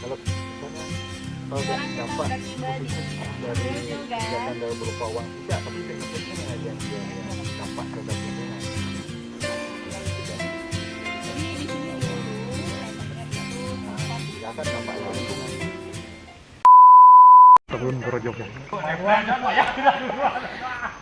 kalau misalnya kalau dampak dari kegiatan dari berupa uang tidak tapi yang yang yang dampak terhadap lingkungan akan dampak lingkungan Kebun Grojogan.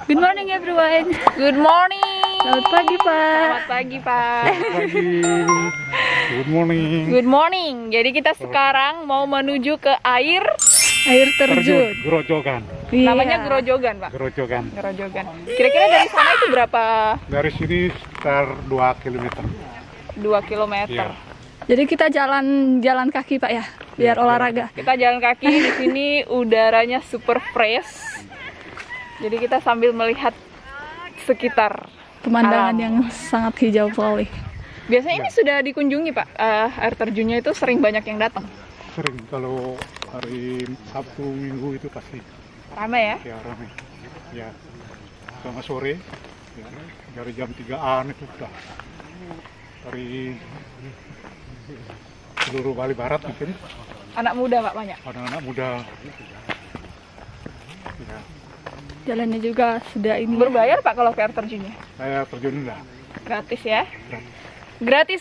Good morning everyone. Good morning. Selamat pagi Pak. Selamat pagi Pak. Pagi. Good morning. Good morning. Jadi kita sekarang mau menuju ke air. Air terjun. Grojogan. Iya. Namanya Grojogan Pak. Grojogan. Grojogan. Kira-kira dari sana itu berapa? Dari sini sekitar 2 km. 2 km. Iya. Jadi kita jalan jalan kaki Pak ya, biar Iya, olahraga. Kita jalan kaki di sini udaranya super fresh. Jadi kita sambil melihat sekitar. Pemandangan Alam. yang sangat hijau sekali. Biasanya ini sudah dikunjungi Pak. Eh, air terjunnya itu sering banyak yang datang. Sering kalau hari Sabtu Minggu itu pasti Ramai ya. ya ramai. Ya. Sama sore ya, dari jam 3-an itu sudah dari seluruh Bali Barat mungkin Anak muda Pak banyak. anak-anak muda ya, Jalannya juga sudah ini. ya. Berbayar Pak kalau ke air terjunnya? saya terjun lah Gratis ya? Gratis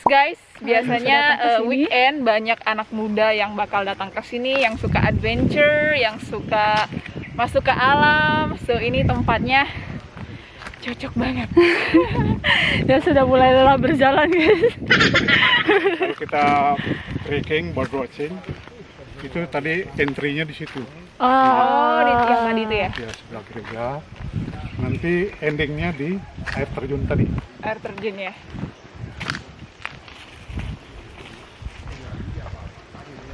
guys. Biasanya sini. weekend banyak anak muda yang bakal datang ke sini yang suka adventure, yang suka masuk ke alam. So ini tempatnya cocok banget. Ya sudah mulai lelah berjalan guys. kalau kita trekking bird watching itu tadi entry-nya di situ Oh, di yang tadi itu ya. ya sebelah gereja nanti endingnya di air terjun tadi Air terjun ya.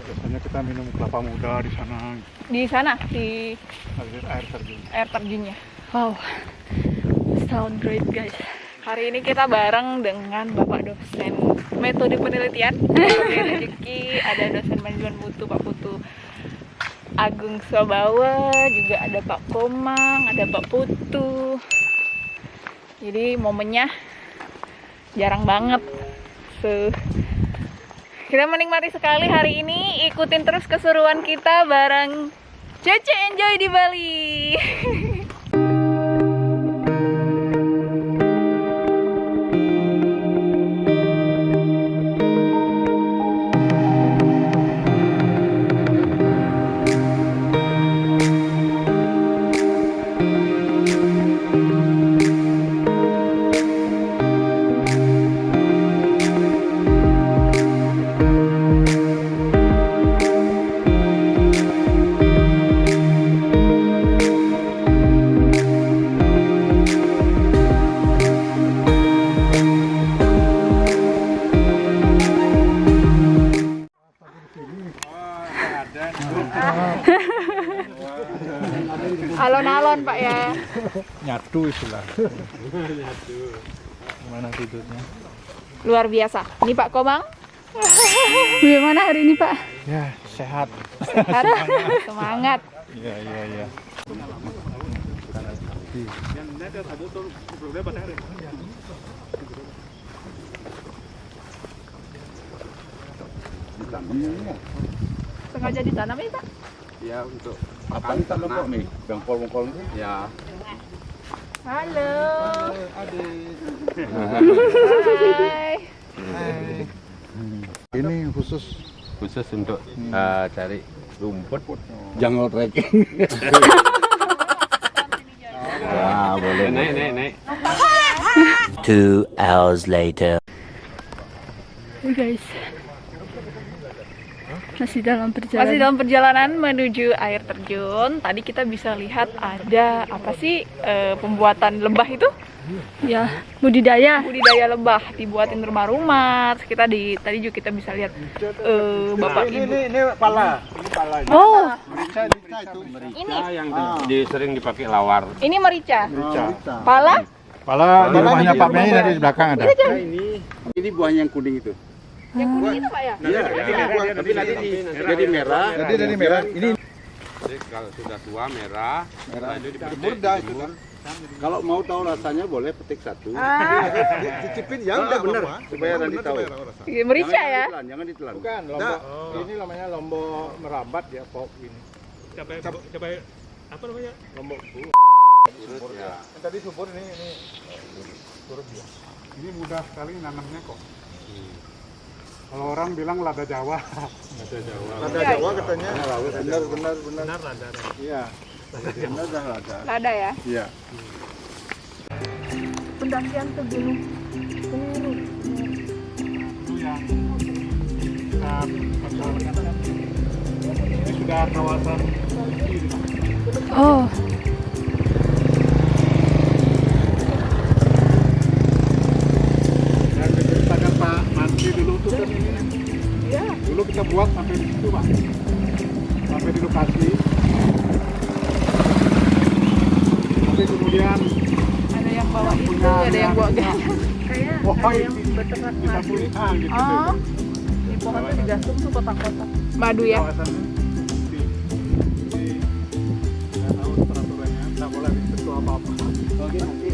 biasanya kita minum kelapa muda di sana Di sana di air, air terjun air terjunnya. Wow. Sound great guys. Hari ini kita bareng dengan Bapak dosen metode penelitian rezeki, ada dosen manajemen mutu Pak Putu Agung Sobawa, juga ada Pak Komang, ada Pak Putu. Jadi momennya jarang banget. So, kita menikmati sekali hari ini. Ikutin terus keseruan kita bareng Cece Enjoy di Bali. nyatu istilah gimana tidurnya Luar biasa. Ini Pak Komang Bagaimana hari ini Pak? ya sehat sehat, semangat. iya iya iya Sengaja ditanam ya Pak? Ya untuk Apa ini tanam kok nih? Bengkol-bengkol itu? ya Halo. Hai. ini khusus khusus untuk eh, cari rumput. Jungle trekking. Wah, boleh. Naik naik naik. Two hours later. Hey guys. Masih dalam perjalanan. Masih dalam perjalanan menuju air terjun. Tadi kita bisa lihat ada apa sih eh, pembuatan lembah itu? Ya, budidaya. Budidaya lembah dibuatin rumah-rumah. Kita di tadi juga kita bisa lihat eh, bapak ibu. ini pala. Ini pala. Oh, Ini yang di, sering dipakai lawar. ini merica. Pala? Pala di rumahnya Pak Mei dari belakang ada. ini ini buahnya yang kuning itu. Yang kuning itu Pak ya? Iya, tapi nanti di, jadi merah. Jadi dari merah ini Jadi kalau sudah tua merah, Merah. lalu dipetik, Jemur dah itu dijemur. kan. Kalau mau tahu rasanya boleh petik satu. Cicipin Ya udah bener supaya nanti tahu. Iya, Merica Jangan ya. ditelan, jangan ditelan. Bukan, lombok. Ini namanya lombok merambat ya, pok ini. cabai cabai apa namanya Lombok bu. Terus ya. Yang tadi subur ini ini turun dia. Ini mudah sekali nanamnya kok. Kalau orang bilang lada Jawa. Ada Jawa. Lada Jawa katanya. Benar benar benar. benar ada Iya. Benar dah lada. Lada ya. Iya. Pendakian ke Gunung. Itu yang kita. Ini sudah kawasan Oh, Buat sampai di situ Pak. Sampai di lokasi. Tapi kemudian Ada yang bawa itu, ada yang bawa gas. Kayak Oh, ada yang beternak kita madu. ah, gitu. Oh, di pohon tuh digantung tuh kotak-kotak. Madu ya. Boleh disentuh apa-apa. Oke nanti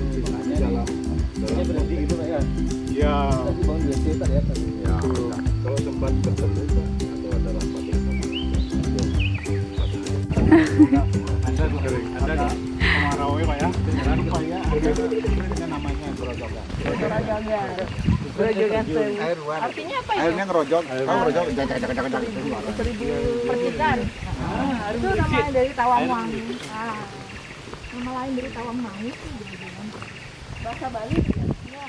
ada. Ada ya Pak ya. Jangan lupa ya, ada namanya. Air luar. Artinya apa itu? Airnya ngerojok. Tahu ngerojok? Jangan jangan jangan jangan. Seribu percikan. itu nama dari Tawangwangi. Ah, nama lain dari Tawangwangi itu grojogan. Bahasa Bali ya.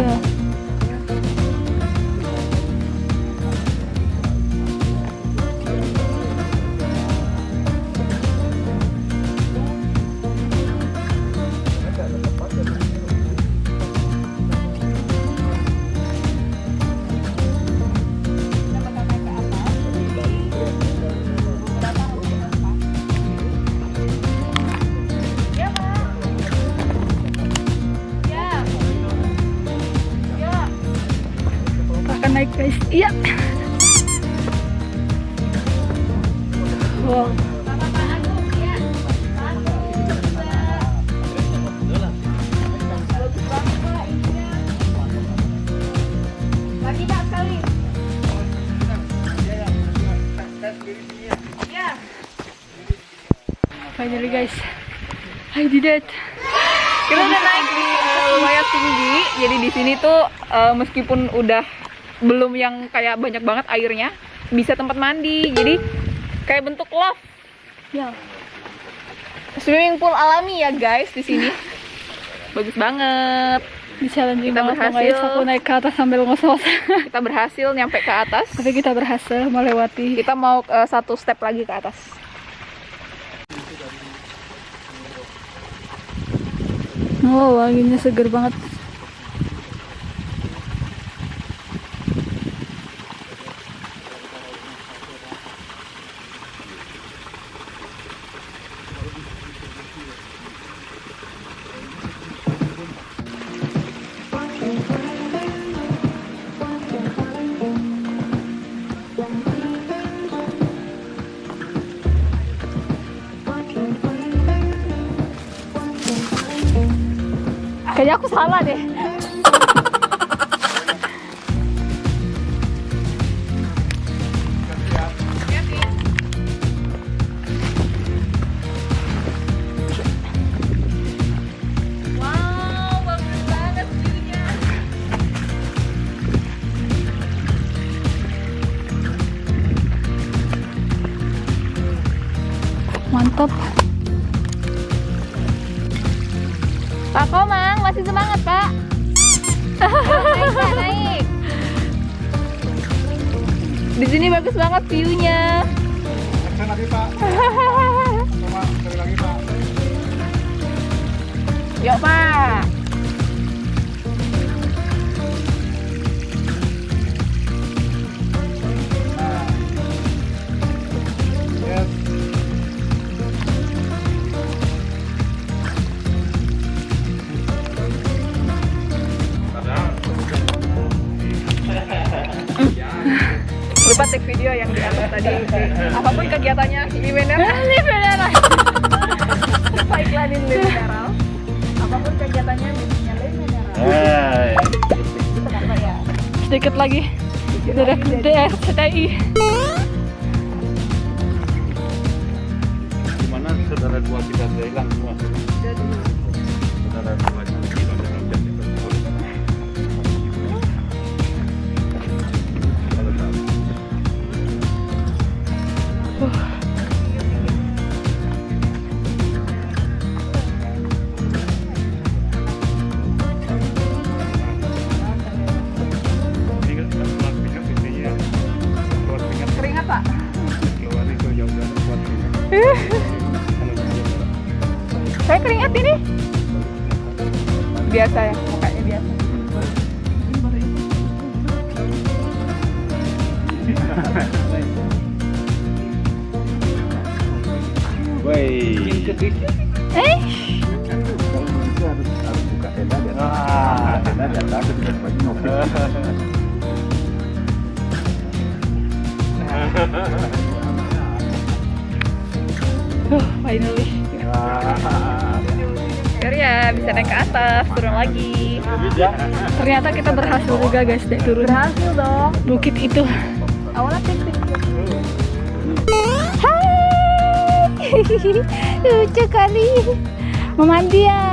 Ya. iya. Kita Pak, sekali. Ya. Finally guys, I did it. Kita udah naik di lumayan tinggi. Jadi di sini tuh eh, meskipun udah belum yang kayak banyak banget airnya, bisa tempat mandi. Jadi kayak bentuk love. Ya, Swimming pool alami ya guys di sini. Bagus banget. di challenging Kita banget berhasil. guys. Aku naik ke atas sambil ngos-ngos. Kita berhasil nyampe ke atas. Tapi kita berhasil melewati. Kita mau eh, satu step lagi ke atas. Oh, wanginya seger banget. Kayaknya aku salah deh. Mantap. Pak Komang masih semangat Pak. naik Pak, naik. Di sini bagus banget view-nya. Lagi Pak. Coba lagi Pak. Yuk Pak. Video yang di atas tadi. Apa pun kegiatannya beneran. Lupa iklanin di mineral. Apa pun kegiatannya kan Pak ya. Sedikit lagi. Dari DRCTI. Gimana saudara dua kita sudah hilang semua? Saya keringat ini. Biasa ya, mukanya biasa. Woi. Eh, harus buka tenda. Ah, tenda terus bagi ngopi. Finally. Biar ya bisa naik ke atas, turun lagi. Ternyata kita berhasil juga guys naik turun. Berhasil dong. Bukit itu. Awalnya tik. Hai. Lucu kali. Memandi ya.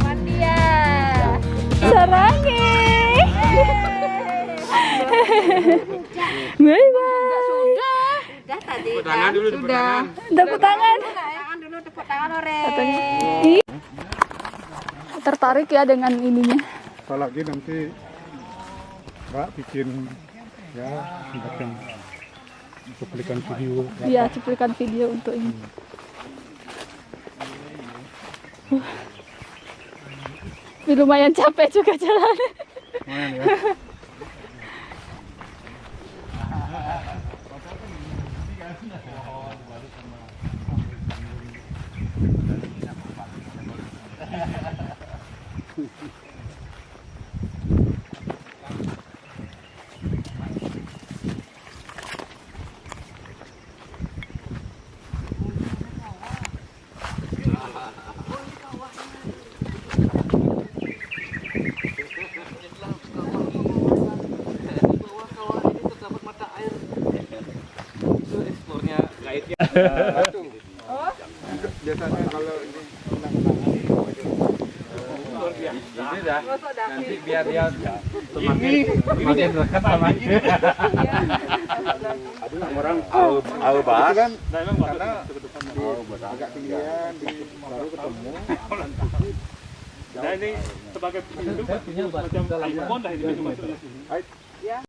Mandi ya. Sarange. Bye bye. Tepuk tangan dulu, tepuk tangan. Tepuk tangan. Tangan dulu tepuk tangan ore. Katanya. Tertarik ya dengan ininya. Apalagi nanti Mbak bikin ya semacam cuplikan video. Iya, cuplikan video untuk ini. Uh. Ini lumayan capek juga jalan. Lumayan ya. 아, baiknya. Oh. Biasanya kalau ini ini dah nanti biar dia semakin ini dekat sama orang au au bahas kan karena agak tinggian baru ketemu. Nah ini sebagai pintu macam icon dah ini. Ya.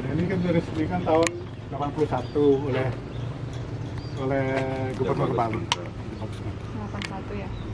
Ini kan diresmikan tahun 81 oleh oleh Gubernur Bali. 81 ya